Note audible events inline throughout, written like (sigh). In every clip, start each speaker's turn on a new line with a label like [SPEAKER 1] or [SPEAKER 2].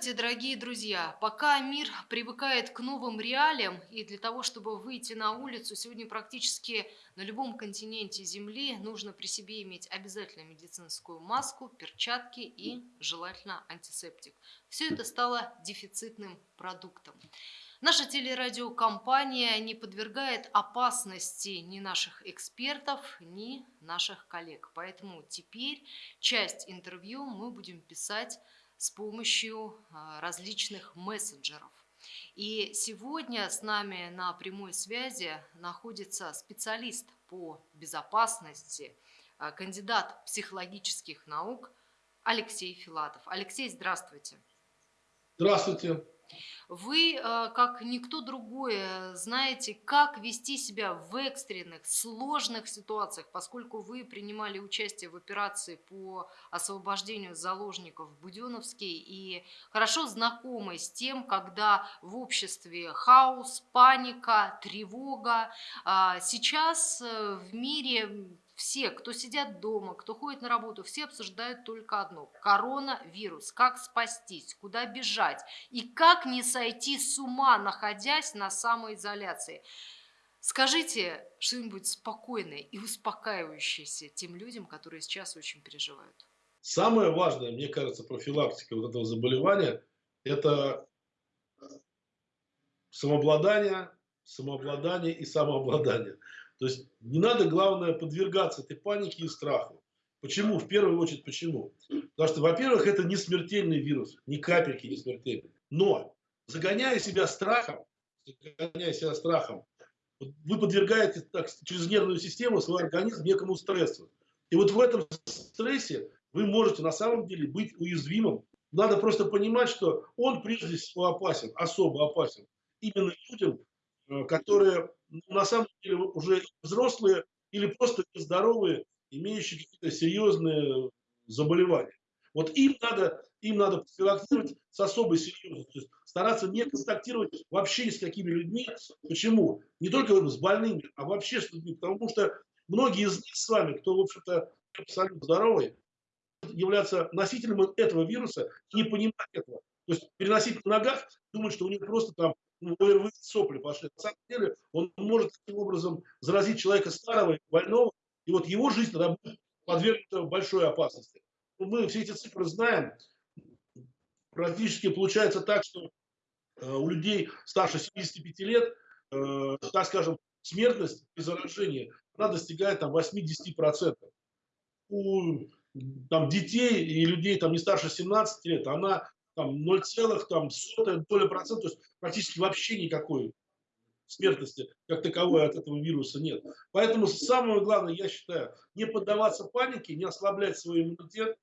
[SPEAKER 1] Здравствуйте, дорогие друзья! Пока мир привыкает к новым реалиям, и для того, чтобы выйти на улицу, сегодня практически на любом континенте Земли нужно при себе иметь обязательно медицинскую маску, перчатки и желательно антисептик. Все это стало дефицитным продуктом. Наша телерадиокомпания не подвергает опасности ни наших экспертов, ни наших коллег. Поэтому теперь часть интервью мы будем писать с помощью а, различных мессенджеров. И сегодня с нами на прямой связи находится специалист по безопасности, а, кандидат психологических наук Алексей Филатов. Алексей, здравствуйте.
[SPEAKER 2] Здравствуйте.
[SPEAKER 1] Вы, э, как никто другой, э, знаете, как вести себя в экстренных, сложных ситуациях, поскольку вы принимали участие в операции по освобождению заложников в Буденовске и хорошо знакомы с тем, когда в обществе хаос, паника, тревога. А сейчас э, в мире все, кто сидят дома, кто ходит на работу, все обсуждают только одно – коронавирус. Как спастись, куда бежать и как не сойти с ума, находясь на самоизоляции. Скажите что-нибудь спокойное и успокаивающееся тем людям, которые сейчас очень переживают.
[SPEAKER 2] Самое важное, мне кажется, профилактика вот этого заболевания – это самообладание, самообладание и самообладание. То есть не надо, главное, подвергаться этой панике и страху. Почему? В первую очередь, почему? Потому что, во-первых, это не смертельный вирус, ни капельки не смертельный. Но, загоняя себя страхом, загоняя себя страхом, вы подвергаете так, через нервную систему свой организм некому стрессу. И вот в этом стрессе вы можете на самом деле быть уязвимым. Надо просто понимать, что он прежде всего опасен, особо опасен. Именно людям, э, которые на самом деле уже взрослые или просто нездоровые, имеющие какие-то серьезные заболевания. Вот им надо, им надо профилактировать с особой серьезностью, стараться не контактировать вообще с какими людьми. Почему? Не только с больными, а вообще с людьми. Потому что многие из них с вами, кто, в общем-то, абсолютно здоровый, являться носителем этого вируса и не понимать этого. То есть переносить на ногах, думать, что у него просто там ОРВИ сопли пошли. На самом деле он может таким образом заразить человека старого, больного, и вот его жизнь тогда будет подвергнута большой опасности. Ну, мы все эти цифры знаем. Практически получается так, что э, у людей старше 75 лет, э, так скажем, смертность при заражении, она достигает там 80%. У там, детей и людей там, не старше 17 лет, она там 0, там, сотая доля процента, то есть практически вообще никакой смертности как таковой от этого вируса нет. Поэтому самое главное, я считаю, не поддаваться панике, не ослаблять свой иммунитет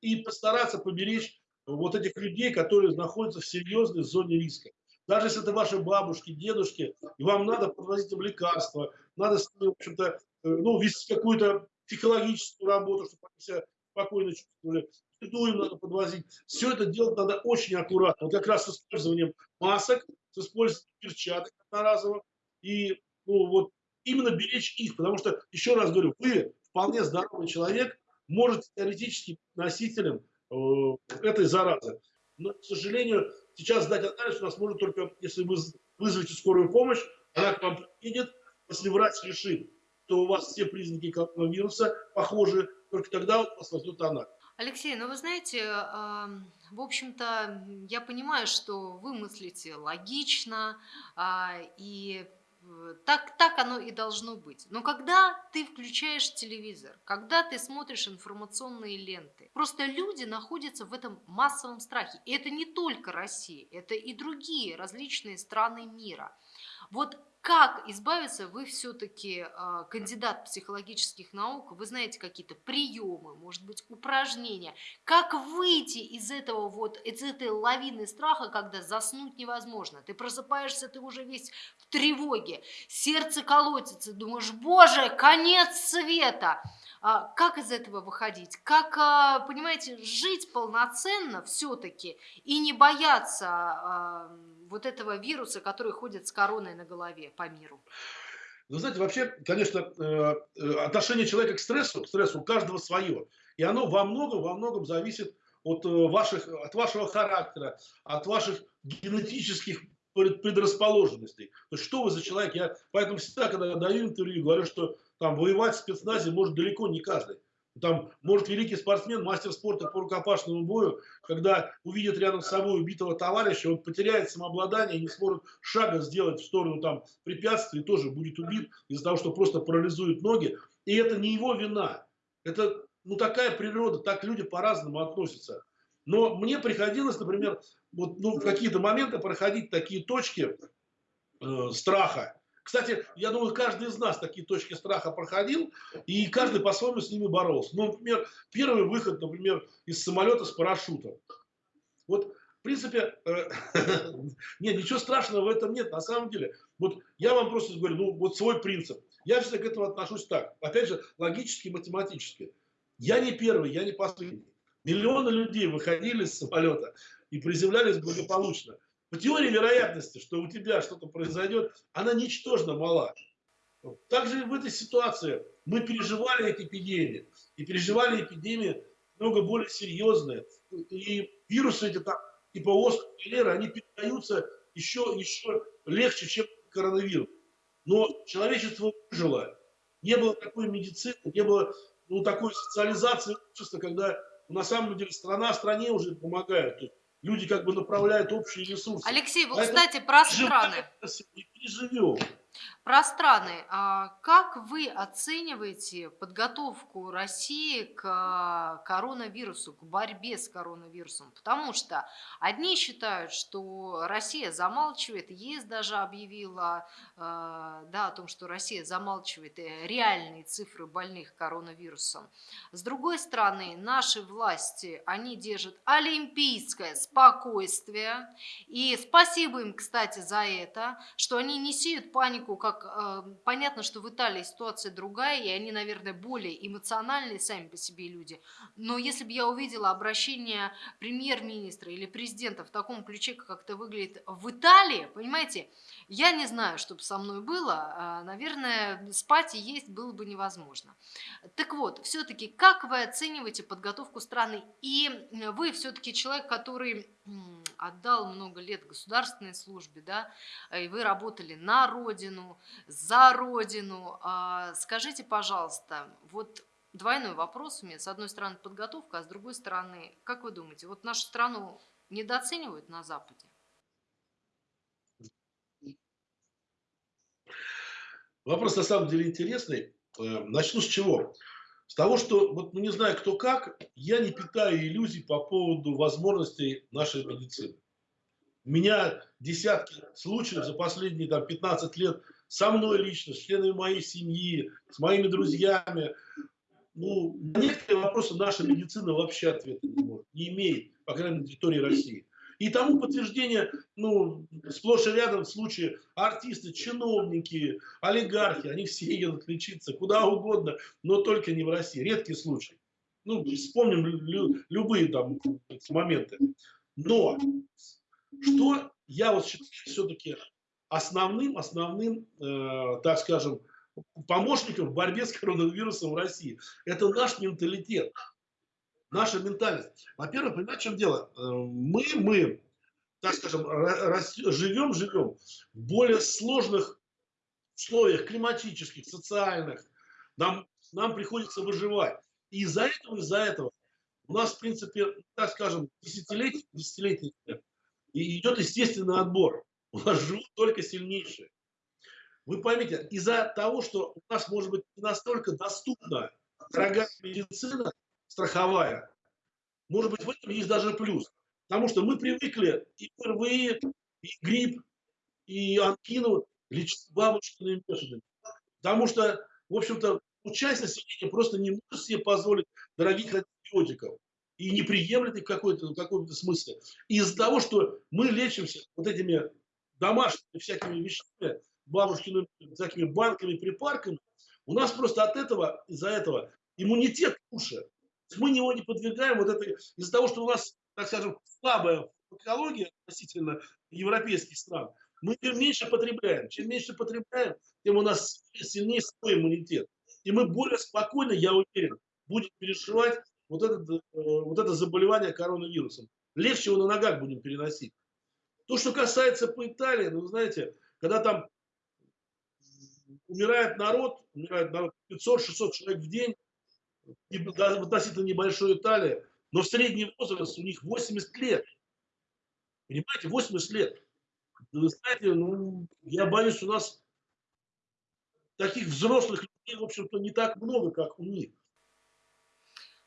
[SPEAKER 2] и постараться поберечь вот этих людей, которые находятся в серьезной зоне риска. Даже если это ваши бабушки, дедушки, и вам надо подвозить им лекарства, надо, в общем-то, э, ну, вести какую-то психологическую работу, чтобы они себя спокойно чувствовали им надо подвозить. Все это делать надо очень аккуратно. Вот как раз с использованием масок, с использованием перчаток одноразовых. И ну, вот именно беречь их, потому что, еще раз говорю, вы вполне здоровый человек, можете теоретически быть носителем э, этой заразы. Но, к сожалению, сейчас сдать анализ у нас может только, если вы вызовете скорую помощь, она к вам приедет, если врач решит, что у вас все признаки коронавируса похожи, только тогда у вас возьмет анализ.
[SPEAKER 1] Алексей, ну вы знаете, в общем-то, я понимаю, что вы мыслите логично, а, и э, так, так оно и должно быть. Но когда ты включаешь телевизор, когда ты смотришь информационные ленты, просто люди находятся в этом массовом страхе. И это не только Россия, это и другие различные страны мира. Вот как избавиться, вы все-таки э, кандидат психологических наук, вы знаете какие-то приемы, может быть, упражнения. Как выйти из этого вот, из этой лавины страха, когда заснуть невозможно? Ты просыпаешься, ты уже весь в тревоге, сердце колотится, думаешь, боже, конец света. А, как из этого выходить? Как, а, понимаете, жить полноценно все-таки и не бояться а, вот этого вируса, который ходит с короной на голове по миру?
[SPEAKER 2] Вы знаете, вообще, конечно, э, э, отношение человека к стрессу, к стрессу у каждого свое. И оно во многом, во многом зависит от, э, ваших, от вашего характера, от ваших генетических предрасположенностей. То есть, что вы за человек? Я поэтому всегда, когда даю интервью, говорю, что там воевать в спецназе может далеко не каждый. Там может великий спортсмен, мастер спорта по рукопашному бою, когда увидит рядом с собой убитого товарища, он потеряет самообладание и не сможет шага сделать в сторону там препятствий, тоже будет убит из-за того, что просто парализует ноги. И это не его вина. Это ну, такая природа, так люди по-разному относятся. Но мне приходилось, например, вот, ну, в какие-то моменты проходить такие точки э, страха, кстати, я думаю, каждый из нас такие точки страха проходил, и каждый по-своему с ними боролся. Ну, например, первый выход, например, из самолета с парашютом. Вот, в принципе, э, (laughs) нет, ничего страшного в этом нет, на самом деле. Вот я вам просто говорю, ну, вот свой принцип. Я всегда к этому отношусь так. Опять же, логически, математически. Я не первый, я не последний. Миллионы людей выходили из самолета и приземлялись благополучно. По теории вероятности, что у тебя что-то произойдет, она ничтожно мала. Также в этой ситуации мы переживали эти эпидемии. И переживали эпидемии много более серьезные. И вирусы эти там, типа оспы, холеры, они передаются еще, еще легче, чем коронавирус. Но человечество выжило. Не было такой медицины, не было ну, такой социализации общества, когда на самом деле страна стране уже помогает. Люди как бы направляют общие ресурсы.
[SPEAKER 1] Алексей, Поэтому кстати, про страны.
[SPEAKER 2] Не переживем.
[SPEAKER 1] Про страны. А как вы оцениваете подготовку России к а, коронавирусу, к борьбе с коронавирусом? Потому что одни считают, что Россия замалчивает, ЕС даже объявила а, да, о том, что Россия замалчивает э, реальные цифры больных коронавирусом. С другой стороны, наши власти, они держат олимпийское спокойствие. И спасибо им, кстати, за это, что они не сеют панику поскольку как э, понятно, что в Италии ситуация другая, и они, наверное, более эмоциональные сами по себе люди. Но если бы я увидела обращение премьер-министра или президента в таком ключе, как это выглядит в Италии, понимаете, я не знаю, что бы со мной было. А, наверное, спать и есть было бы невозможно. Так вот, все-таки как вы оцениваете подготовку страны? И вы все-таки человек, который отдал много лет государственной службе, да, и вы работали на родину, за родину. А, скажите, пожалуйста, вот двойной вопрос у меня. С одной стороны подготовка, а с другой стороны, как вы думаете, вот нашу страну недооценивают на Западе?
[SPEAKER 2] Вопрос на самом деле интересный. Э, начну с чего? С того, что, вот, ну, не знаю кто как, я не питаю иллюзий по поводу возможностей нашей медицины. У меня десятки случаев за последние там, 15 лет со мной лично, с членами моей семьи, с моими друзьями. Ну, на некоторые вопросы наша медицина вообще ответа не может, не имеет, по крайней мере, на территории России. И тому подтверждение, ну, сплошь и рядом случаи артисты, чиновники, олигархи, они все едут лечиться куда угодно, но только не в России. Редкий случай. Ну, вспомним лю любые там моменты. Но что я вот все-таки основным, основным, э, так скажем, помощником в борьбе с коронавирусом в России, это наш менталитет наша ментальность. Во-первых, понимаете, в чем дело? Э, мы, мы, так скажем, живем, живем в более сложных условиях климатических, социальных. Нам, нам приходится выживать. И из-за этого, из-за этого у нас, в принципе, так скажем, десятилетия и идет естественный отбор. У нас живут только сильнейшие. Вы поймите, из-за того, что у нас может быть не настолько доступна дорогая медицина, страховая. Может быть, в этом есть даже плюс. Потому что мы привыкли и ПРВИ, и грипп, и анкину лечить бабушкиными методами. Потому что, в общем-то, часть населения просто не может себе позволить дорогих антибиотиков и не приемлет их в какой-то какой смысле. Из-за того, что мы лечимся вот этими домашними всякими вещами, бабушкиными всякими банками, припарками, у нас просто от этого, из-за этого иммунитет лучше мы его не подвергаем вот этой, из-за того, что у нас, так скажем, слабая экология относительно европейских стран, мы тем меньше потребляем. Чем меньше потребляем, тем у нас сильнее свой иммунитет. И мы более спокойно, я уверен, будем переживать вот, этот, э, вот это заболевание коронавирусом. Легче его на ногах будем переносить. То, что касается по Италии, ну, знаете, когда там умирает народ, умирает народ 500-600 человек в день, относительно небольшой Италии, но средний возраст у них 80 лет. Понимаете, 80 лет. Вы знаете, ну, я боюсь, у нас таких взрослых людей, в общем-то, не так много, как у них.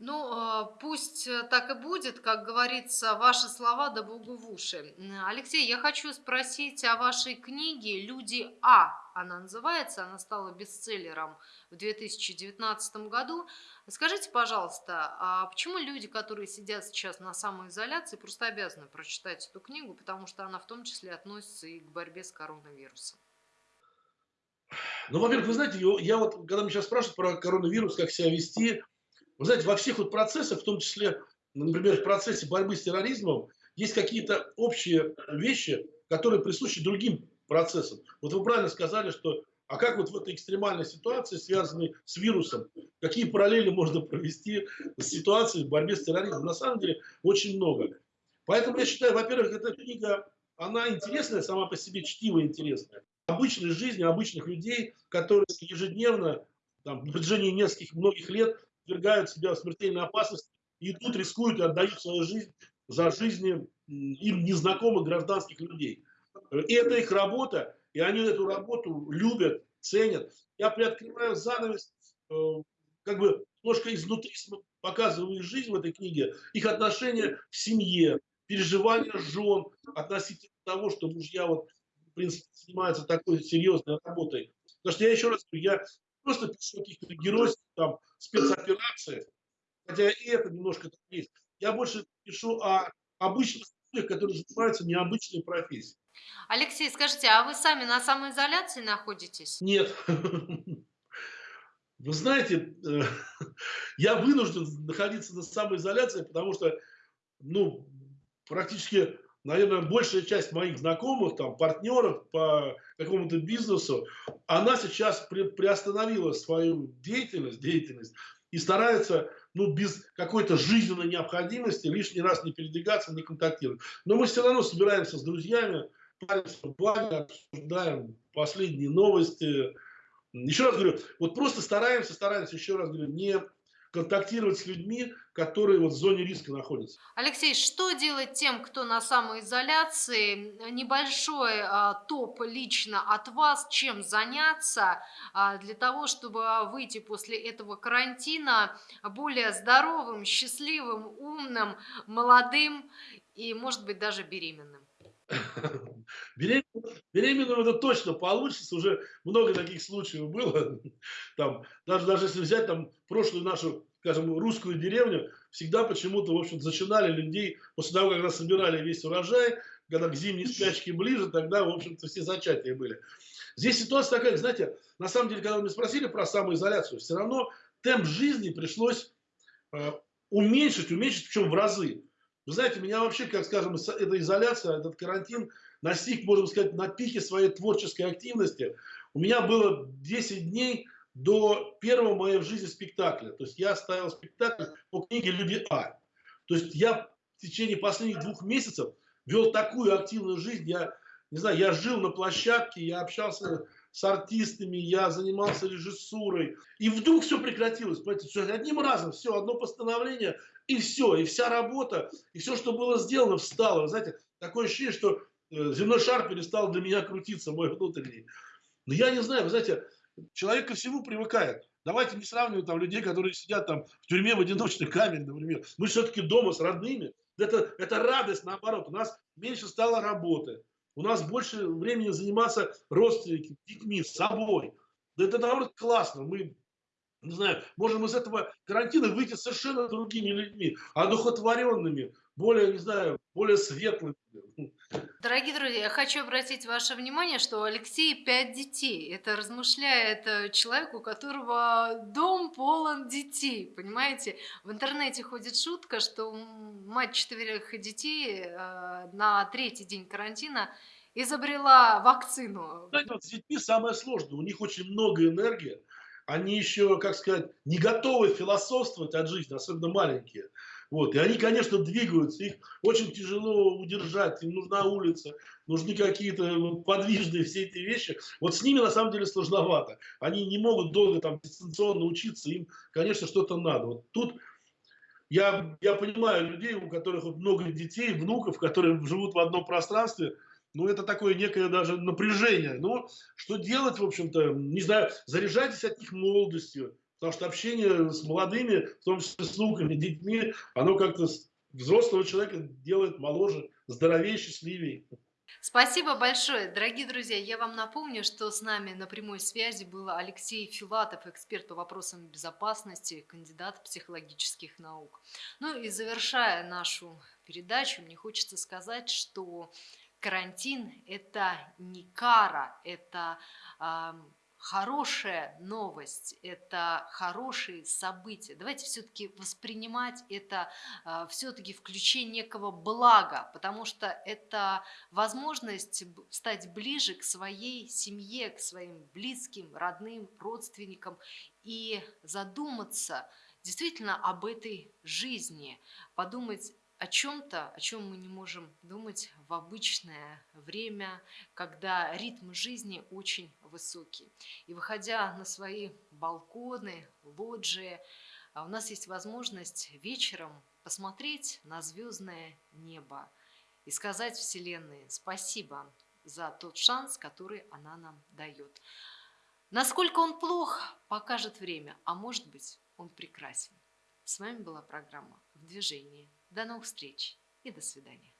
[SPEAKER 1] Ну, а, пусть э, так и будет, как говорится, ваши слова да Богу в уши. Алексей, я хочу спросить о вашей книге «Люди А». Она называется, она стала бестселлером в 2019 году. Скажите, пожалуйста, а почему люди, которые сидят сейчас на самоизоляции, просто обязаны прочитать эту книгу, потому что она в том числе относится и к борьбе с коронавирусом?
[SPEAKER 2] Ну, во-первых, вы знаете, я вот, когда меня сейчас спрашивают про коронавирус, как себя вести, вы знаете, во всех вот процессах, в том числе, например, в процессе борьбы с терроризмом, есть какие-то общие вещи, которые присущи другим процессам. Вот вы правильно сказали, что а как вот в этой экстремальной ситуации, связанной с вирусом, какие параллели можно провести с ситуацией в борьбе с терроризмом? На самом деле очень много. Поэтому я считаю, во-первых, эта книга, она интересная, сама по себе чтиво интересная. Обычной жизни обычных людей, которые ежедневно, там, на протяжении нескольких, многих лет подвергают себя смертельной опасности и тут рискуют и отдают свою жизнь за жизни им незнакомых гражданских людей. И это их работа, и они эту работу любят, ценят. Я приоткрываю занавес, э, как бы немножко изнутри показываю их жизнь в этой книге, их отношения к семье, переживания жен относительно того, что мужья вот, в принципе, занимаются такой серьезной работой. Потому что я еще раз говорю, я просто пишу каких-то геройских там спецоперациях, хотя и это немножко так есть. Я больше пишу о обычных людях, которые занимаются необычной профессией.
[SPEAKER 1] Алексей, скажите, а вы сами на самоизоляции находитесь?
[SPEAKER 2] Нет. Вы знаете, э, (laughs) я вынужден находиться на самоизоляции, потому что, ну, практически наверное, большая часть моих знакомых, там, партнеров по какому-то бизнесу, она сейчас при, приостановила свою деятельность, деятельность и старается, ну, без какой-то жизненной необходимости лишний раз не передвигаться, не контактировать. Но мы все равно собираемся с друзьями, паримся в баре, обсуждаем последние новости. Еще раз говорю, вот просто стараемся, стараемся, еще раз говорю, не контактировать с людьми, которые вот в зоне риска находятся.
[SPEAKER 1] Алексей, что делать тем, кто на самоизоляции? Небольшой а, топ лично от вас, чем заняться а, для того, чтобы выйти после этого карантина более здоровым, счастливым, умным, молодым и, может быть, даже беременным? (laughs)
[SPEAKER 2] Беременным, беременным это точно получится, уже много таких случаев было. (laughs) Там, даже, даже если взять там прошлую нашу, скажем, русскую деревню, всегда почему-то, в общем зачинали людей после того, когда собирали весь урожай, когда к зимней спячке ближе, тогда, в общем-то, все зачатия были. Здесь ситуация такая, знаете, на самом деле, когда вы меня спросили про самоизоляцию, все равно темп жизни пришлось э, уменьшить, уменьшить, причем в разы. Вы знаете, меня вообще, как скажем, эта изоляция, этот карантин настиг, можно сказать, на пике своей творческой активности. У меня было 10 дней до первого моего в жизни спектакля. То есть я ставил спектакль по книге «Люди А». То есть я в течение последних двух месяцев вел такую активную жизнь. Я, не знаю, я жил на площадке, я общался с артистами, я занимался режиссурой. И вдруг все прекратилось. Понимаете, все, одним разом, все, одно постановление, и все, и вся работа, и все, что было сделано, встало. Вы знаете, такое ощущение, что земной шар перестал для меня крутиться, мой внутренний. Но я не знаю, вы знаете, человек ко всему привыкает. Давайте не сравнивать там людей, которые сидят там в тюрьме в одиночной камере, например. Мы все-таки дома с родными. Это, это радость, наоборот. У нас меньше стало работы. У нас больше времени заниматься родственниками, детьми, собой. Да это, наоборот, классно. Мы не знаю, можем из этого карантина выйти совершенно другими людьми, одухотворенными, более, не знаю, более светлыми.
[SPEAKER 1] Дорогие друзья, я хочу обратить ваше внимание, что у Алексея пять детей. Это размышляет э, человек, у которого дом полон детей, понимаете? В интернете ходит шутка, что мать четверых детей э, на третий день карантина изобрела вакцину.
[SPEAKER 2] Знаете, вот с детьми самое сложное, у них очень много энергии, они еще, как сказать, не готовы философствовать от жизни, особенно маленькие. Вот. И они, конечно, двигаются, их очень тяжело удержать, им нужна улица, нужны какие-то подвижные все эти вещи. Вот с ними, на самом деле, сложновато. Они не могут долго там дистанционно учиться, им, конечно, что-то надо. Вот тут я, я понимаю людей, у которых много детей, внуков, которые живут в одном пространстве, ну, это такое некое даже напряжение. Ну, что делать, в общем-то, не знаю, заряжайтесь от них молодостью, потому что общение с молодыми, в том числе с внуками, детьми, оно как-то взрослого человека делает моложе, здоровее, счастливее.
[SPEAKER 1] Спасибо большое. Дорогие друзья, я вам напомню, что с нами на прямой связи был Алексей Филатов, эксперт по вопросам безопасности, кандидат психологических наук. Ну и завершая нашу передачу, мне хочется сказать, что карантин – это не кара, это хорошая новость, это хорошие события. Давайте все-таки воспринимать это э, все-таки включение некого блага, потому что это возможность стать ближе к своей семье, к своим близким, родным, родственникам и задуматься действительно об этой жизни, подумать о чем-то, о чем мы не можем думать в обычное время, когда ритм жизни очень высокий. И выходя на свои балконы, лоджии, а у нас есть возможность вечером посмотреть на звездное небо и сказать Вселенной спасибо за тот шанс, который она нам дает. Насколько он плох, покажет время, а может быть, он прекрасен. С вами была программа «В движении». До новых встреч и до свидания.